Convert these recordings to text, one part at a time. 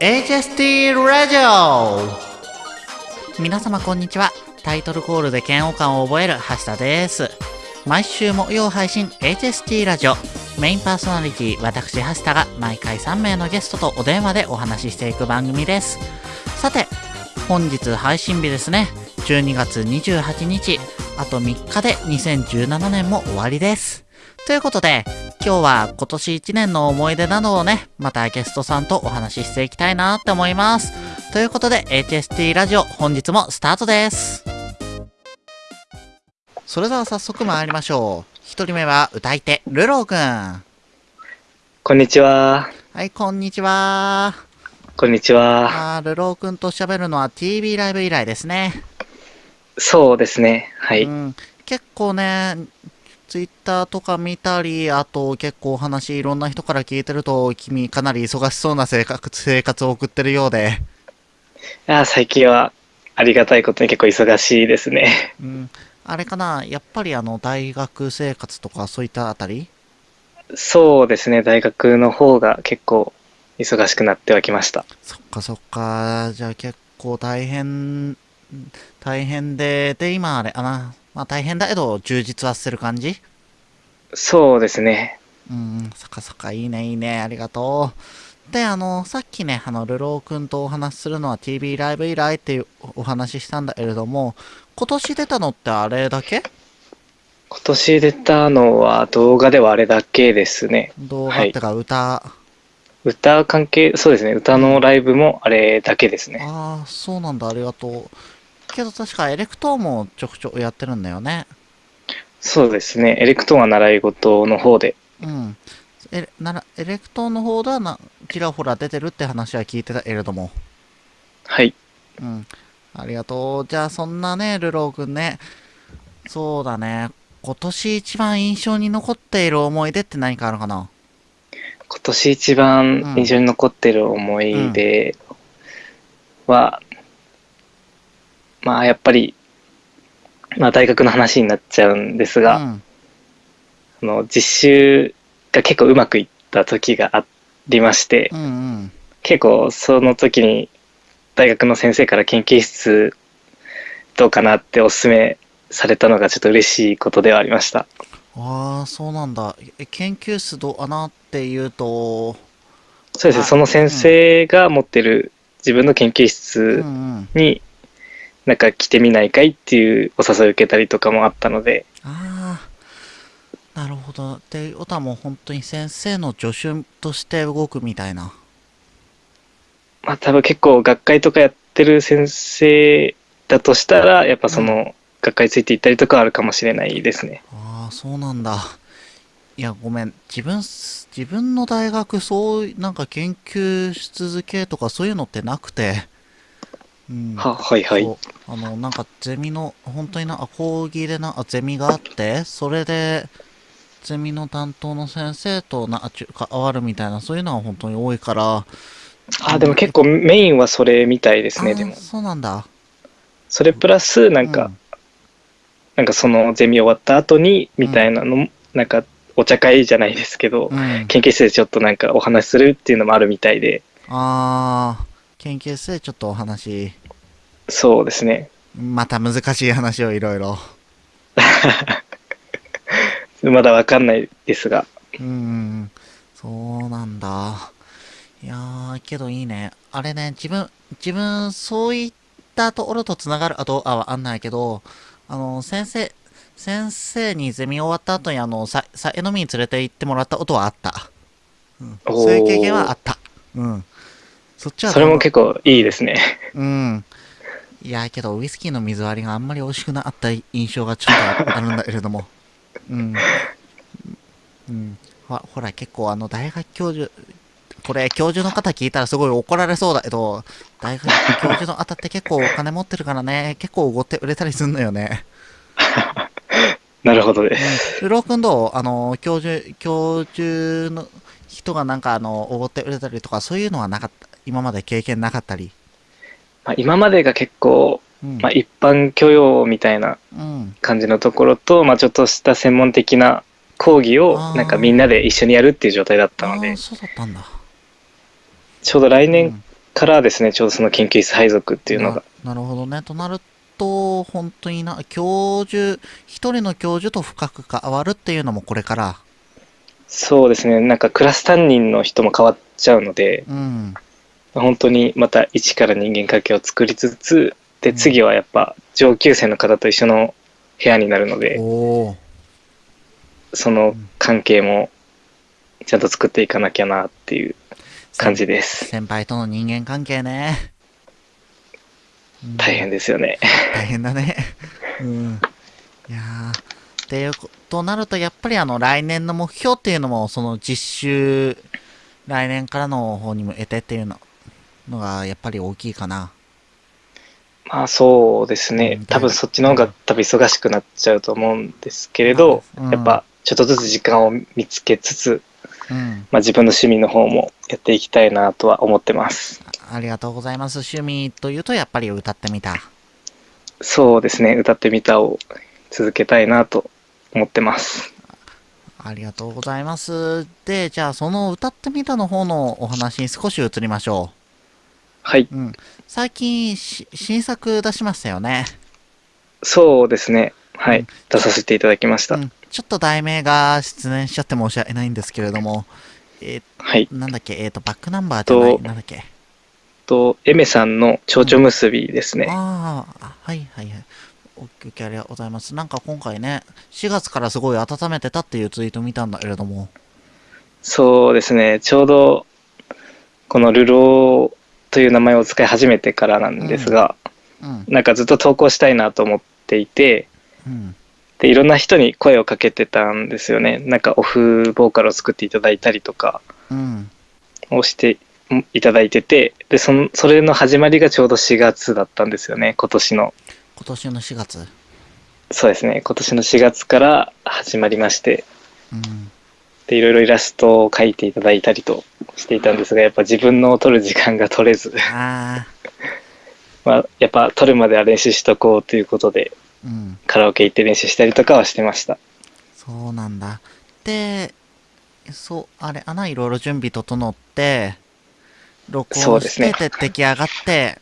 HST ラジオ皆様こんにちは。タイトルコールで嫌悪感を覚える橋田です。毎週木曜配信 HST ラジオ。メインパーソナリティ私橋田が毎回3名のゲストとお電話でお話ししていく番組です。さて、本日配信日ですね。12月28日。あと3日で2017年も終わりです。ということで、今日は今年1年の思い出などをね、またゲストさんとお話ししていきたいなって思います。ということで、HST ラジオ本日もスタートです。それでは早速参りましょう。一人目は歌い手、ルローくん。はこんにちは。い、こんにちは。こんにちは。あールローくんと喋るのは TV ライブ以来ですね。そうですね。はい。うん、結構ね、ツイッターとか見たり、あと結構お話いろんな人から聞いてると、君かなり忙しそうな生活生活を送ってるようで、あ最近はありがたいことに結構忙しいですね。うん、あれかな、やっぱりあの大学生活とかそういったあたり？そうですね。大学の方が結構忙しくなってはきました。そっかそっか、じゃあ結構大変、大変で、で、今あれ、あな、まあ大変だけど充実はしてる感じ？そうですね。うん、そっかそっか、いいね、いいね、ありがとう。で、あの、さっきね、あの、ルローくんとお話しするのは TV ライブ以来っていうお話ししたんだけれども、今年出たのってあれだけ？今年出たのは動画ではあれだけですね。動画ってか歌、歌関係、そうですね。歌のライブもあれだけですね。ああ、そうなんだ、ありがとう。けど確かエレクトーンもちょくちょくやってるんだよね。そうですね。エレクトーンは習い事の方で。うん。エレならエレクトーンの方ではな、ちらほら出てるって話は聞いてたけれども。はい。うん。ありがとう。じゃあ、そんなね、ルローくんね。そうだね。今年一番印象に残っている思い出って何かあるかな？今年一番印象に残ってる思い出は、まあやっぱり、まあ大学の話になっちゃうんですが、うん。あの実習が結構うまくいった時がありまして、うんうん。結構その時に大学の先生から研究室どうかなっておすすめされたのがちょっと嬉しいことではありました。ああ、そうなんだ。え研究室どうかなっていうと、そうですね、あその先生が持ってる自分の研究うん室うん。になんか来てみないかいっていうお誘いを受けたりとかもあったので、ああ、なるほど。っていうことはもう本当に先生の助手として動くみたいな。まあ多分結構学会とかやってる先生だとしたら、やっぱその学会ついていったりとかはあるかもしれないですね。ああ、そうなんだ。いや、ごめん。自分す、自分の大学、そうい、なんか研究し続けとかそういうのってなくて。うん。は、はいはい。あの、なんかゼミの、本当にな、あ講義でな、あゼミがあって、それで、ゼミの担当の先生とな、あちゅ関わるみたいな、そういうのが本当に多いから。あ、でも結構メインはそれみたいですね、でも。そうなんだ。それプラス、なんか、なんかそのゼミ終わった後に、みたいなのも、なんかお茶会じゃないですけど、うん。うん。研究室でちょっとなんかお話しするっていうのもあるみたいで、ああ、研究室でちょっとお話、そうですね。また難しい話をいろいろ。まだわかんないですが、うんそうなんだ。いやー、けどいいね。あれね、自分、自分、そういったところとつながる、あと、あ、わかんないけど、あの、先生、先生にゼミ終わった後に、あの、さ、さ、飲みに連れて行ってもらったことはあった。うん、そういう経験はあった。うん。そっちはそれも結構いいですね。うん。いや、けど、ウイスキーの水割りがあんまり美味しくなかった印象がちょっとあるんだけれども。うん。うん。ほほら、結構、あの、大学教授、これ、教授の方聞いたらすごい怒られそうだけど、大学教授の方って結構お金持ってるからね、結構おごって売れたりすんのよね。なるほどでうんす。。ルロー君どう？あの、教授、教授の人がなんか、あの、おごって売れたりとか、そういうのはなかった。今まで経験なかったり。まあ、今までが結構、うん。まあ、一般教養みたいなうん。感じのところと、まあ、ちょっとした専門的な講義をなんかみんなで一緒にやるっていう状態だったのでああ、そうだったんだ。ちょうど来年うんからですね、ちょうどその研究室配属っていうのが。ななるほどね。となると、本当にな、教授、一人の教授と深く関わるっていうのもこれから。そうですね、なんかクラス担任の人も変わっちゃうので、うん。本当にまた一から人間関係を作りつつ、で、次はやっぱ上級生の方と一緒の部屋になるので。その関係もちゃんと作っていかなきゃなっていう感じです。先輩との人間関係ね。うん大変ですよね。大変だね。うん。いやー。っていうことなると、やっぱりあの、来年の目標っていうのも、その実習、来年からの方に向けてっていうののが、やっぱり大きいかな。まあそうですうん。ね多分そっちの方が多分忙しくなっちゃうと思うんですけれど、うんやっぱちょっとずつ時間を見つけつつ、うん。まあ自分の趣味の方もやっていきたいなとは思ってます。ありがとうございます。趣味というと、やっぱり歌ってみた。そうですね。歌ってみたを続けたいなと思ってます。ありがとうございます。で、じゃあ、その歌ってみたの方のお話に少し移りましょはい。う。うん。最近し、新作出しましたよね。そうですね。はうんい。出させていただきました。うん。ちょっと題名が出演しちゃって申し訳ないんですけれども、えはい。ー、なんだっけ、えっ、と、バックナンバーじゃない、となんだっけ？と、エメさんの蝶々結びですね。あーあ、はいはいはい。お受けありがとうございます。なんか今回ね、4月からすごい温めてたっていうツイート見たんだけれども、そうですね。ちょうど、このルローという名前を使い始めてからなんですが、うん、なんかずっと投稿したいなと思っていて、うん、で、いろんな人に声をかけてたんですよね。なんかオフボーカルを作っていただいたりとかうん。をしていただいてて、で、その、それの始まりがちょうど4月だったんですよね。今年の。今年の4月。そうですね。今年の4月から始まりまして、うん。で、いろいろイラストを描いていただいたりとしていたんですが、やっぱ自分のを撮る時間が取れず、あ まあ、やっぱ撮るまでは練習しとこうということで、ー、うん。カラオケ行って練習したりとかはしてました。そうなんだ。で、そう、あれ、穴いろいろ準備整って、録音して、で出来上がって、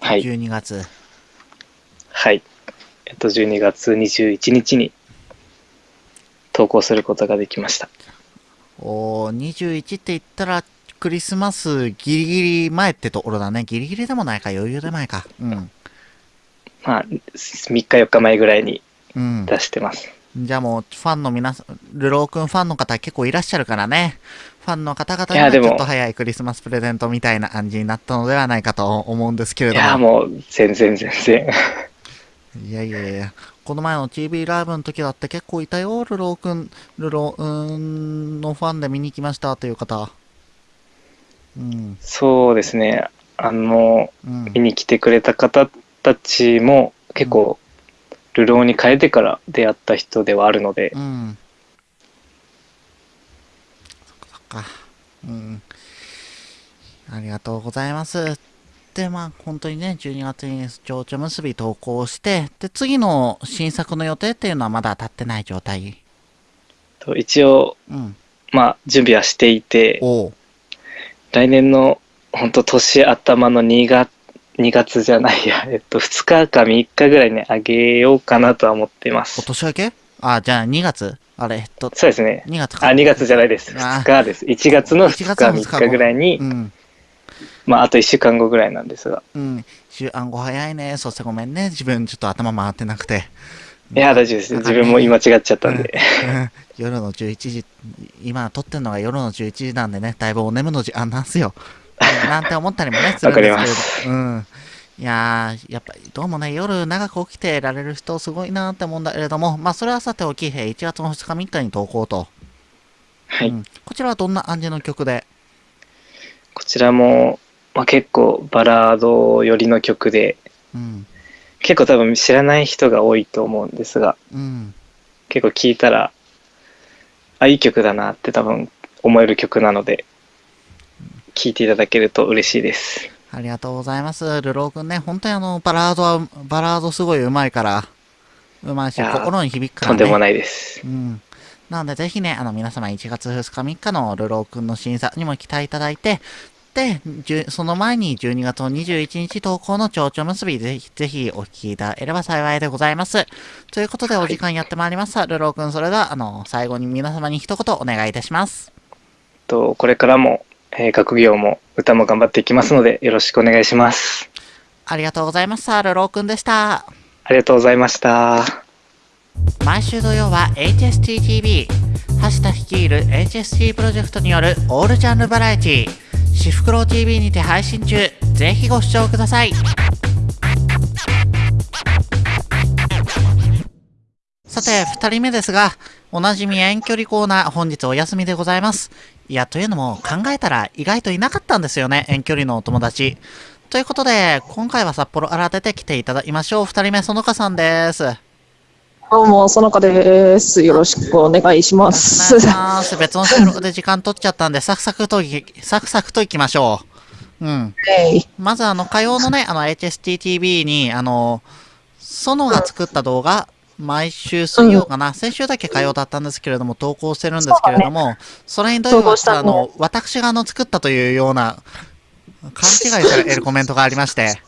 はい12月。はい。えっと、12月21日に投稿することができました。おー21って言ったら、クリスマスギリギリ前ってところだね。ギリギリでもないか、余裕で前か。うん。まあ、3日4日前ぐらいにうん。出してます。じゃあもう、ファンの皆さん、ルローくんファンの方結構いらっしゃるからね。ファンの方々にはちょっと早いクリスマスプレゼントみたいな感じになったのではないかと思うんですけれども。いや、もう全然全然。いやいやいや、この前の TV ライブの時だって結構いたよ、ルローくん、ルローんのファンで見に来ましたという方。うん、そうですね。あの、うん見。に来てくれた方たちも結構、流浪に変えてから出会った人ではあるのでう、ん。そっかそっか。うん。ありがとうございます。で、まあ、本当にね、12月に情緒結び投稿して、で、次の新作の予定っていうのはまだ立ってない状態。と一応、うん。まあ、準備はしていて。来年の本当年頭の2月、2月じゃないや、えっと、2日か3日ぐらいにあげようかなとは思ってまおす。年明け？あ、じゃあ2月？あれ、えっと、そうですね。2月か。あ、2月じゃないです。あ2日です。1月の2 1日、月の2 3日ぐらいにう、ん。まあ、あと1週間後ぐらいなんですが。うん。週暗号早いね。そしてごめんね。自分ちょっと頭回ってなくて。いや、大丈夫です。自分も今違っちゃったんで。うん夜の11時、今撮ってるのが夜の11時なんでね、だいぶお眠の時間なんすよ。うんなんて思ったりもね、するんですけれど。うん。いやー、やっぱりどうもね、夜長く起きてられる人すごいなーって思うんだけれども、まあそれはさておき、えー1月の2日3日に投稿と。はい。うん。こちらはどんな感じの曲でこちらも、まあ、結構バラード寄りの曲で、うん。結構多分知らない人が多いと思うんですが、うん。結構聴いたら、あ、いい曲だなって多分思える曲なので、聴いていただけると嬉しいです。ありがとうございます。ルローくんね、本当にあの、バラードは、バラードすごい上手いから、上手いし、心に響くからね。とんでもないです。うん。なので、ぜひね、あの、皆様1月2日3日のルローくんの審査にも期待いただいて、って、じゅその前に12月の21日投稿の蝶々結びぜひ、ぜひお聞きいただければ幸いでございます。ということでお時間やってまいりました。ルロー君、それでは、あの、最後に皆様に一言お願いいたします。とこれからも、えー学業も歌も頑張っていきますのでよろしくお願いします。ありがとうございました。ルロー君でした。ありがとうございました。毎週土曜は HSTTV 橋田率いる HST プロジェクトによるオールジャンルバラエティーシフクロウ TV にて配信中。ぜひご視聴ください。さて2人目ですがおなじみ遠距離コーナー本日お休みでございます。いやというのも考えたら意外といなかったんですよね遠距離のお友達。ということで今回は札幌から出てきていただきましょう。2人目園香さんです。どうも、そのかです。よろしくお願いしまお願いすし。ます。別の収録で時間取っちゃったんで、サクサクとい、サクサクといきましょう。うん。まず、あの、火曜のね、あの、HSTTV に、あの、ソノが作った動画、毎週水曜かな、先週だけ火曜だったんですけれども、投稿してるんですけれども、それにどういう投稿したねあの、私があの、作ったというような、勘違いされるコメントがありまして、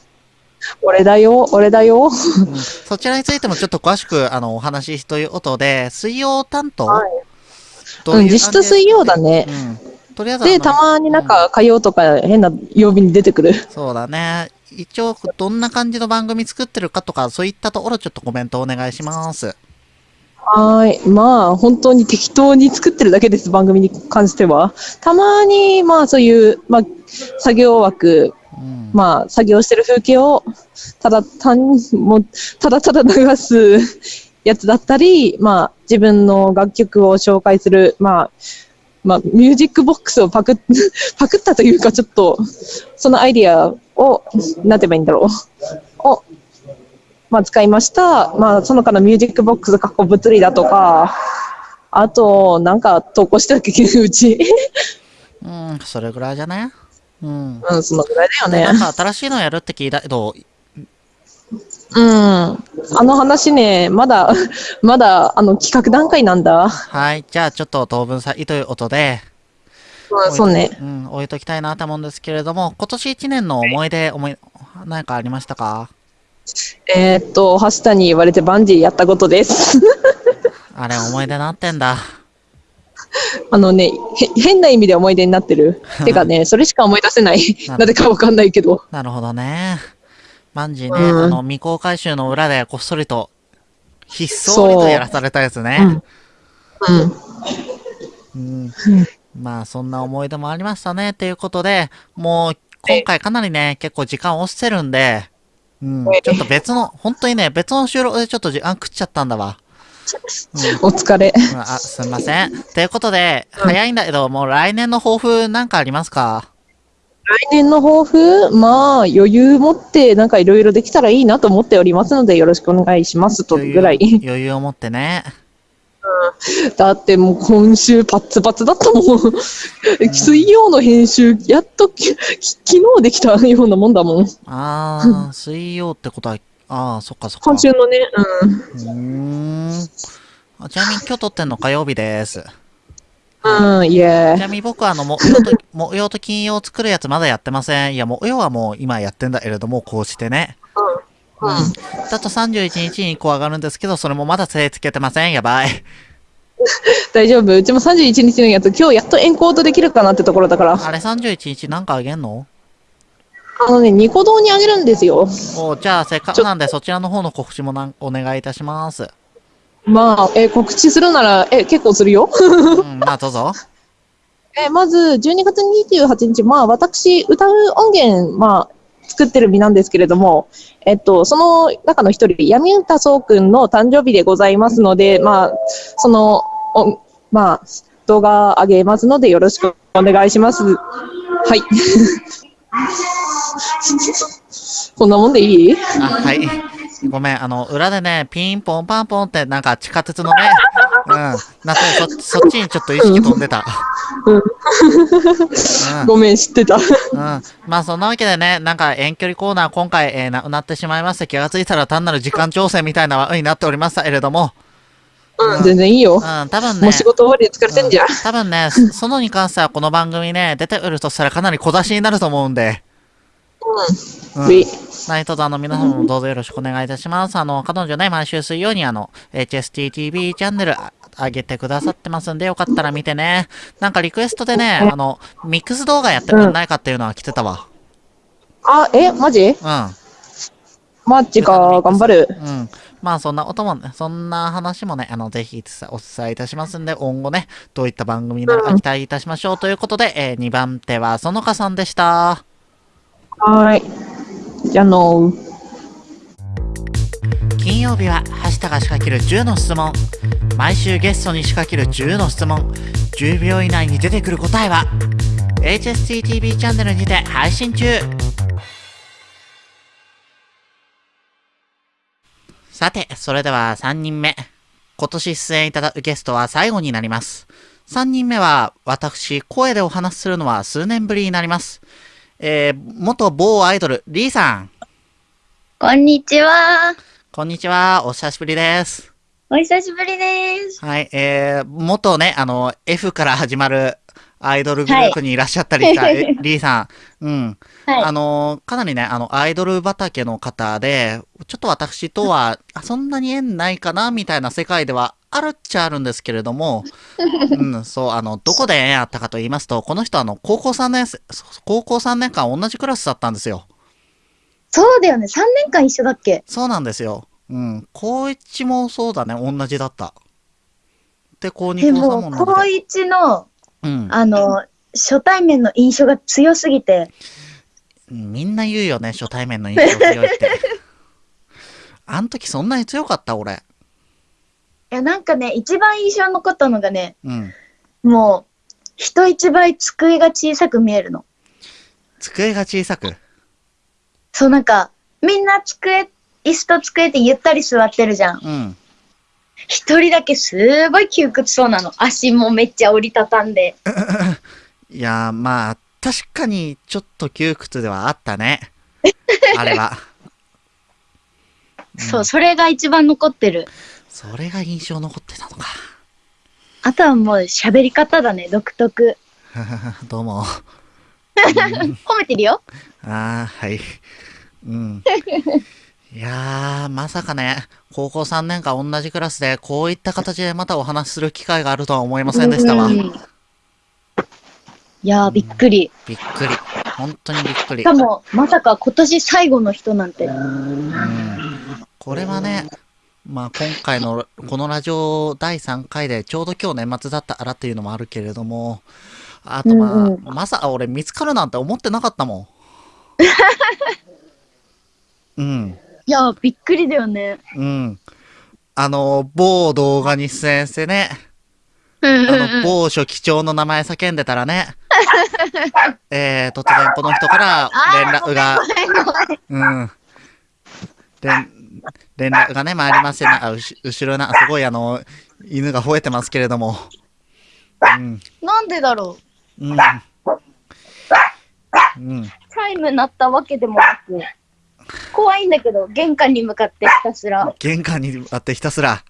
俺だよ、俺だよ。うんそちらについてもちょっと詳しく、あの、お話しということで、水曜担当、はいどううん、実質水曜だね。うん。とりあえずで、たまになんか火曜とか変な曜日に出てくる。そうだね。一応、どんな感じの番組作ってるかとか、そういったところちょっとコメントお願いします。はーい。まあ、本当に適当に作ってるだけです、番組に関しては。たまに、まあ、そういう、まあ、作業枠、うん。まあ、作業してる風景を、ただ単に、もう、ただただ流すやつだったり、まあ、自分の楽曲を紹介する、まあ、まあ、ミュージックボックスをパクっ、パクったというか、ちょっと、そのアイディアを、なんて言えばいいんだろう。を、まあ、使いました。まあ、その他のミュージックボックス、過去物理だとか、あと、なんか投稿してたっけ、うち。うん、それぐらいじゃね？うん。うん、そのぐらいだよねなん。か新しいのやるって聞いたけど、うん。あの話ね、まだ、まだ、あの、企画段階なんだ。はい。じゃあ、ちょっと当分先ということで、うん、そうね。うん、置いときたいなと思うんですけれども、今年1年の思い出、思い、何かありましたか？えーっと、橋田に言われてバンジーやったことです。あれ、思い出なってんだ。あのね、へ変な意味で思い出になってる。てかね、それしか思い出せない。なぜかわかんないけど。なるほどね。バンジーね、うんあの、未公開集の裏でこっそりと、ひっそりとやらされたやつね。うん。うん。まあ、そんな思い出もありましたね。ということで、もう、今回かなりね、結構時間押してるんで、うん、ちょっと別の、本当にね、別の収録でちょっと時間食っちゃったんだわ。お疲れ。うん、あ、すみません。ということで、早いんだけど、もう来年の抱負なんかありますか？来年の抱負？まあ、余裕持って、なんかいろいろできたらいいなと思っておりますので、よろしくお願いしますとぐらい。余裕余裕を持ってね。だってもう今週パッツパツだったもん。水曜の編集、やっときき昨日できたようなもんだもん。あー、水曜ってことは、あー、そっかそっか。今週のね、うーん。あちなみに今日撮ってんの火曜日です。うん。うん、いちえ。なみに僕はあの、木曜と、木曜と金曜作るやつまだやってません。いや、木曜はもう今やってんだけれども、こうしてね。うん。だと31日にこう上がるんですけど、それもまだ手つけてません。やばい。大丈夫？うちも31日のやつ、今日やっとエンコードできるかなってところだから。あれ31日なんかあげんの？あのね、ニコ動にあげるんですよ。おじゃあせっかくなんでそちらの方の告知もなんお願いいたします。まあ、え、告知するなら、え、結構するよ。うん、まあどうぞ。え、まず、12月28日、まあ、私、歌う音源、まあ、作ってる身なんですけれども、えっと、その中の一人、闇歌そうくんの誕生日でございますので、まあ、その、おまあ、動画上げますので、よろしくお願いします。はい。こんなもんでいい？あ、はい。ごめん、あの、裏でね、ピンポンパンポンってなんか地下鉄のね、うん、なんかそそっちにちょっと意識飛んでた。うんうんごめん、知ってた。うん。まあそんなわけでね、なんか遠距離コーナー今回、えーなくなってしまいまして、気がついたら単なる時間調整みたいな風になっておりましたけれども、うん、全然いいよ。うん、多分ね。もう仕事終わりで疲れてんじゃん。うん多分ね、そそのに関してはこの番組ね、出てくるとしたらかなり小出しになると思うんで。うん。ウィ何卒あの皆様もどうぞよろしくお願いいたします。あの、彼女ね、毎週水曜にあの、HSTTV チャンネルあ上げてくださってますんで、よかったら見てね。なんかリクエストでね、あの、ミックス動画やってくんないかっていうのは来てたわ。あ、え、マジ？うん。マジか、頑張る。うん。まあそんな音もね、そんな話もね、あの、ぜひお伝えいたしますんで、今後ね、どういった番組になるか期待いたしましょうということで、えー、2番手は園香さんでした。はい。じゃあの。金曜日は、はしたが仕掛ける10の質問。毎週ゲストに仕掛ける10の質問。10秒以内に出てくる答えは、HSTTV チャンネルにて配信中。さて、それでは3人目。今年出演いただくゲストは最後になります。3人目は、私、声でお話しするのは数年ぶりになります。えー、元某アイドル、リーさん。こんにちは。こんにちは。お久しぶりです。お久しぶりです。はい、えー、元ね、あの、F から始まるアイドルグループにいらっしゃったりした、えリーさん。うん。はい。あの、かなりね、あの、アイドル畑の方で、ちょっと私とは、あそんなに縁ないかな、みたいな世界ではあるっちゃあるんですけれども、うん、そう、あの、どこで縁あったかと言いますと、この人あの、高校3年生、高校3年間同じクラスだったんですよ。そうだよね。3年間一緒だっけ？そうなんですよ。うん。高1もそうだね、同じだった。で、高2、で高3も、も同高じで。1の、うん。あの、初対面の印象が強すぎて、みんな言うよね、初対面の印象強いって。あん時そんなに強かった俺。いや、なんかね、一番印象に残ったのがね、うん。もう、人一倍机が小さく見えるの。机が小さく？そう、なんか、みんな机、椅子と机ってゆったり座ってるじゃん。うん。一人だけすごい窮屈そうなの。足もめっちゃ折りたたんで。いやー、まあ、確かにちょっと窮屈ではあったね。あれは。そう、それが一番残ってる。それが印象残ってたのか。あとはもう喋り方だね、独特。どうも。褒めてるよ。ああ、はい。うん。いやー、まさかね、高校3年間同じクラスで、こういった形でまたお話しする機会があるとは思いませんでしたわ。うんいやー、びっくり。びっくり。本当にびっくりしか。も、まさか今年最後の人なんて。うんこれはね、まあ今回のこのラジオ第3回でちょうど今日年末だったからっていうのもあるけれども、あとまあ、うんうんまさか俺見つかるなんて思ってなかったもん。うん。いやー、びっくりだよね。うん。あの、某動画に出演してね、うんあの、某書記長の名前叫んでたらね、えー、突然この人から連絡が、うん。連、連絡がね、参りましてね、あ、後ろな、すごいあの、犬が吠えてますけれども、うん、なんでだろう。うん。うん。チャイム鳴ったわけでもなく、怖いんだけど、玄関に向かってひたすら。玄関にあってひたすら、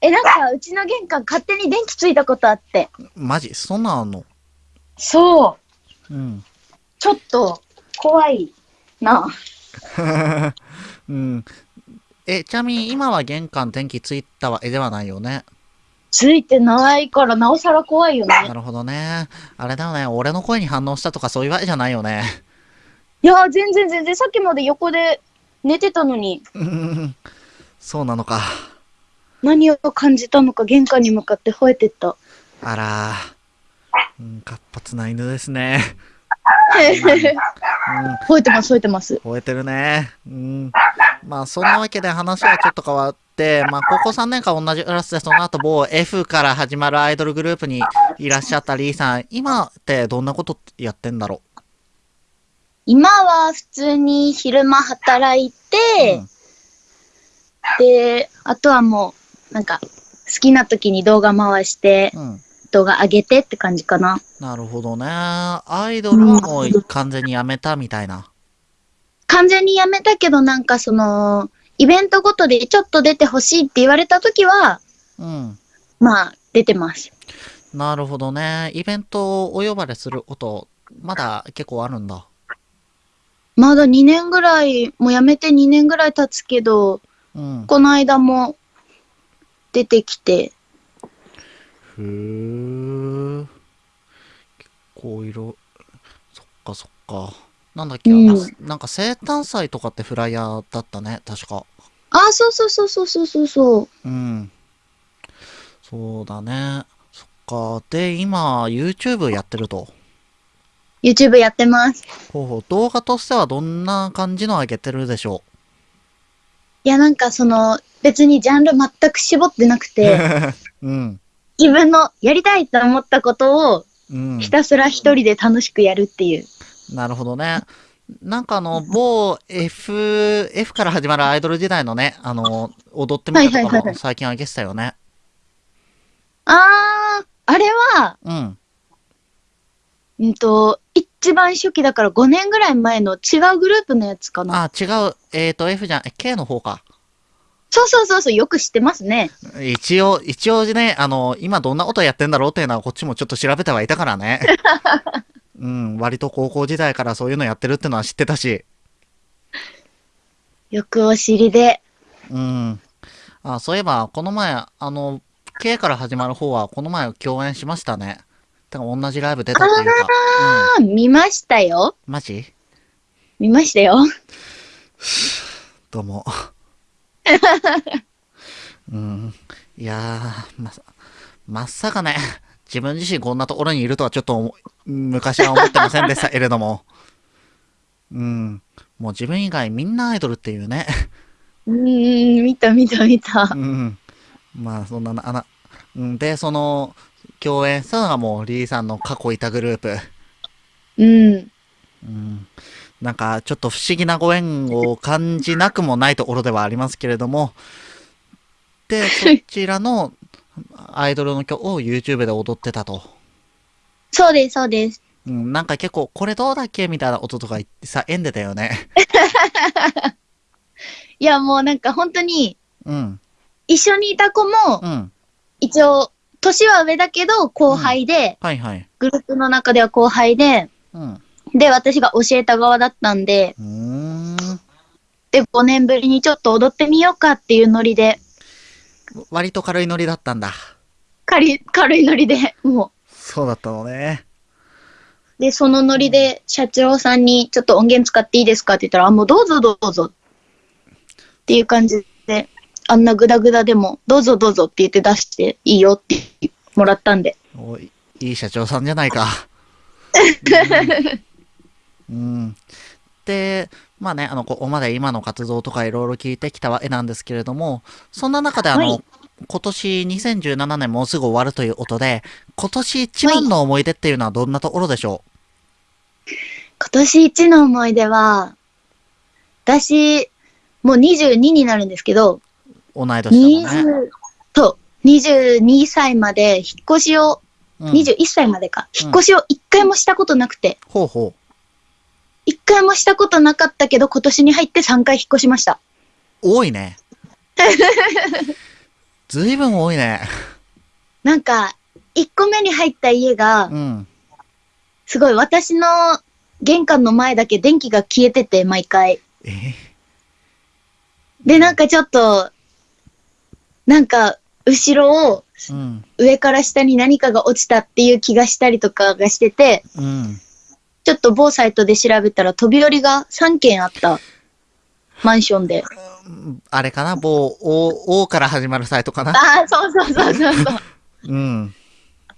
え、なんか、うちの玄関勝手に電気ついたことあって。マジ、そんなんあんの？そう。うん。ちょっと、怖いな。うん。え、ちなみに今は玄関電気ついたわけではないよね？ついてないから、なおさら怖いよね。なるほどね。あれだよね。俺の声に反応したとかそういうわけじゃないよね。いやー、全然全然、さっきまで横で寝てたのに、う んそうなのか。何を感じたのか玄関に向かって吠えてった。あら。うん、活発な犬ですね。うん、吠えてます、吠えてます。吠えてるね。うん。まあ、そんなわけで話はちょっと変わって、まあ、高校3年間同じクラスで、その後某 F から始まるアイドルグループにいらっしゃったリーさん、今ってどんなことやってんだろ今は普通に昼間働いうて、うんで、あとはもう、なんか、好きな時に動画回して、うん。動画上げてって感じかな。なるほどね。アイドルはもう完全にやめたみたいな。完全にやめたけど、なんかその、イベントごとでちょっと出てほしいって言われた時は、うん。まあ、出てます。なるほどね。イベントお呼ばれすること、まだ結構あるんだ。まだ2年ぐらい、もう辞めて2年ぐらい経つけど、うん。この間も出てきて、ふー。結構いろ、そっかそっか。なんだっけ、うんあなんか生誕祭とかってフライヤーだったね、確か。ああ、そうそうそうそうそうそうそう。うん。そうだね。そっか。で、今、YouTube やってると。YouTube やってます。ほうほう。動画としてはどんな感じの上げてるでしょいや、なんかその、別にジャンル全く絞ってなくて、う。うん。自分のやりたいと思ったことをうん。ひたすら一人で楽しくやるっていう。なるほどね。なんかあの、某 F、F から始まるアイドル時代のね、あの、踊ってみたとかはいはいはいはいも最近上げてたよね。あー、あれは、うん。うんと、一番初期だから5年ぐらい前の違うグループのやつかな。あ、違う。えっ、と、F じゃん、え K の方か。そうそうそうそう、よく知ってますね。一応、一応ね、あの、今どんなことやってんだろうっていうのはこっちもちょっと調べてはいたからね。うん、割と高校時代からそういうのやってるってのは知ってたし。よくお知りで。うん。あ、そういえば、この前、あの、K から始まる方は、この前共演しましたね。同じライブ出たっていうか。あー、見ましたよ。うん。マジ？見ましたよ。どうも。うん。いやー、まさ、まさかね、自分自身こんなところにいるとはちょっと思昔は思ってませんでしたけれども。うん。もう自分以外みんなアイドルっていうね。うーん、見た見た見たう。ん。まあ、そんなな、あな、うんで、その、共演したのがもうリーさんの過去いたグループ。うん。うん。なんか、ちょっと不思議なご縁を感じなくもないところではありますけれども、で、そちらのアイドルの曲を YouTube で踊ってたと。そうです、そうです。うん、なんか結構、これどうだっけみたいな音とか言ってさ、演でたよね。いや、もうなんか本当に、うん、一緒にいた子もう、ん。一応、年は上だけど後輩で、はいはい。グループの中では後輩で、うん。で、私が教えた側だったんで、うーん。で、5年ぶりにちょっと踊ってみようかっていうノリで、割と軽いノリだったんだ。軽い、軽いノリで、もそうだったのね。う。で、そのノリで社長さんにちょっと音源使っていいですか？って言ったら、あ、もうどうぞどうぞ。っていう感じで、あんなグダグダでも、どうぞどうぞって言って出していいよってもらったんで。おいいい社長さんじゃないか。うん。うんで、まあね、あの、ここまで今の活動とかいろいろ聞いてきたわけなんですけれども、そんな中であの、はい今年2017年もうすぐ終わるということで、今年一番の思い出っていうのはどんなところでしょ今年一の思い出は、私、もう22になるんですけど、う同い年だもんね。20と22歳まで引っ越しを、うん、21歳までか、うん引っ越しを一回もしたことなくて、ほうほ一回もしたことなかったけど、今年に入って3回引っ越しました。う。多いね。ずいぶん多いね。なんか、1個目に入った家がう、ん。すごい私の玄関の前だけ電気が消えてて、毎回。えで、なんかちょっと、なんか、後ろをうん。上から下に何かが落ちたっていう気がしたりとかがしてて、うん。ちょっと某サイトで調べたら飛び降りが3件あったマンションで。あれかな？某 O, O から始まるサイトかな？ああ、そうそうそうそうそう。うん。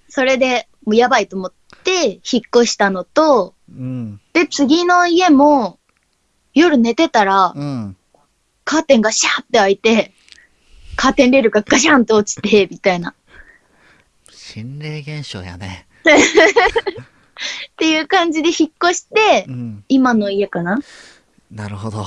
それでもうやばいと思って引っ越したのと、うん。で、次の家も夜寝てたらうん。カーテンがシャーって開いて、カーテンレールがガシャンと落ちて、みたいな。心霊現象やね。っていう感じで引っ越してう、ん。今の家かななるほど。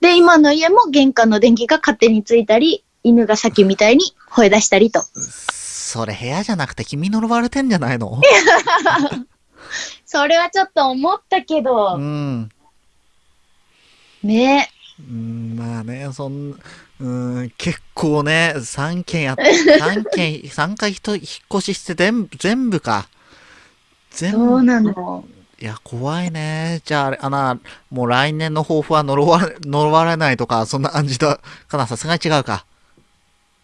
で、今の家も玄関の電気が勝手についたり、犬がさっきみたいに吠え出したりと。それ部屋じゃなくて君呪われてんじゃないの？それはちょっと思ったけうど、ん。ねうん、まあね、そん、うん、結構ね、3件やっ、3件、3回ひと引っ越しして全部、全部か。全部。そうなの。いや、怖いね。じゃあ、あな、もう来年の抱負は呪われ、呪われないとか、そんな感じだかな。さすがに違うか。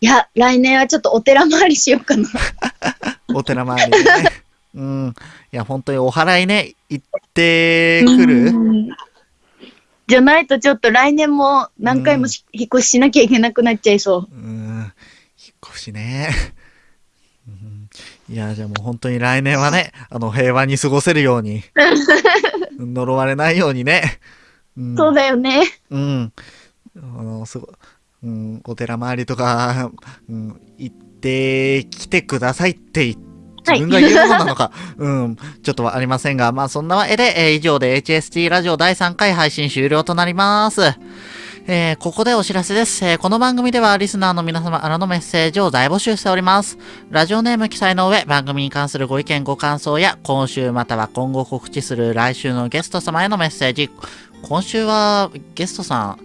いや、来年はちょっとお寺回りしようかな。お寺参りね。うん。いや、本当にお祓いね、行ってくるうんじゃないとちょっと来年も何回もし引っ越ししなきゃいけなくなっちゃいそう。うん。引っ越しね。うんいや、じゃあもう本当に来年はね、あの、平和に過ごせるように、呪われないようにね。うんそうだよね。うん。あの、すご、うん、お寺参りとか、うん、行ってきてくださいって言自分が言うものなのか、うん、ちょっとはありませんが、まあそんなわけで、えー以上で HST ラジオ第3回配信終了となります。えーここでお知らせです。えーこの番組ではリスナーの皆様からのメッセージを大募集しております。ラジオネーム記載の上、番組に関するご意見ご感想や、今週または今後告知する来週のゲスト様へのメッセージ。今週はゲストさん、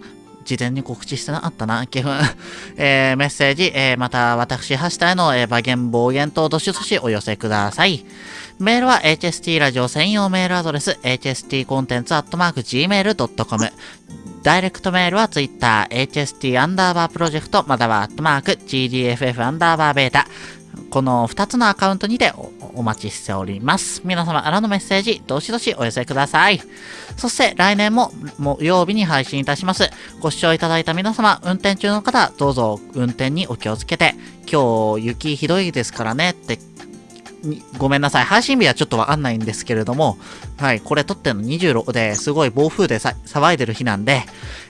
事前に告知してなかったな、基本。えーメッセージ、えーまた私、ハシタへの、えー、馬言、暴言等どしどしお寄せください。メールは HST ラジオ専用メールアドレス、hstcontents.gmail.com。ダイレクトメールは Twitter、HST アンダーバープロジェクト、またはアットマーク、GDFF アンダーバーベータ。この2つのアカウントにてお待ちしております。皆様からのメッセージ、どしどしお寄せください。そして来年も木曜日に配信いたします。ご視聴いただいた皆様、運転中の方、どうぞ運転にお気をつけて、今日雪ひどいですからねって、ごめんなさい。配信日はちょっとわかんないんですけれども、はい、これ撮ってんの26ですごい暴風でさ騒いでる日なんで、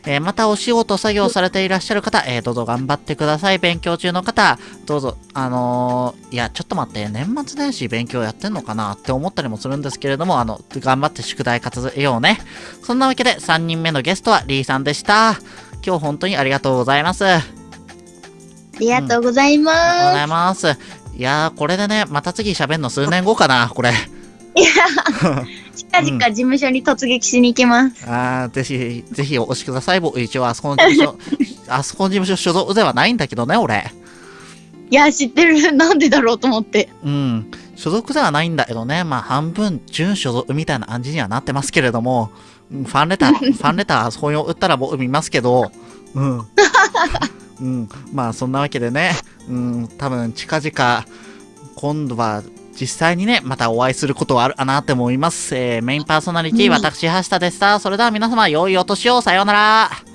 えーまたお仕事作業されていらっしゃる方、えーどうぞ頑張ってください。勉強中の方、どうぞ、あのーいや、ちょっと待って、年末年始勉強やってんのかなって思ったりもするんですけれども、あの、頑張って宿題活用ね。そんなわけで、3人目のゲストはリーさんでした。今日本当にありがとうございます。ありありがとうございがとうござまいます。いやー、これでね、また次喋んの数年後かな、これ。す。近々事務所に突撃しに行きます。あー、ぜひ、ぜひお越しください。僕、一応、あそこの事務所、あそこの事務所所属ではないんだけどね、俺。いや、知ってる。なんでだろうと思って。うん。所属ではないんだけどね、まあ、半分、準所属みたいな感じにはなってますけれども、うんファンレター、ファンレター、そういうの打ったら僕見ますけど、うん。うん。まあ、そんなわけでね、うん、多分、近々、今度は、実際にね、またお会いすることはあるかなって思います。えーメインパーソナリティ、私、橋田でした。それでは皆様、良いお年を、さようなら。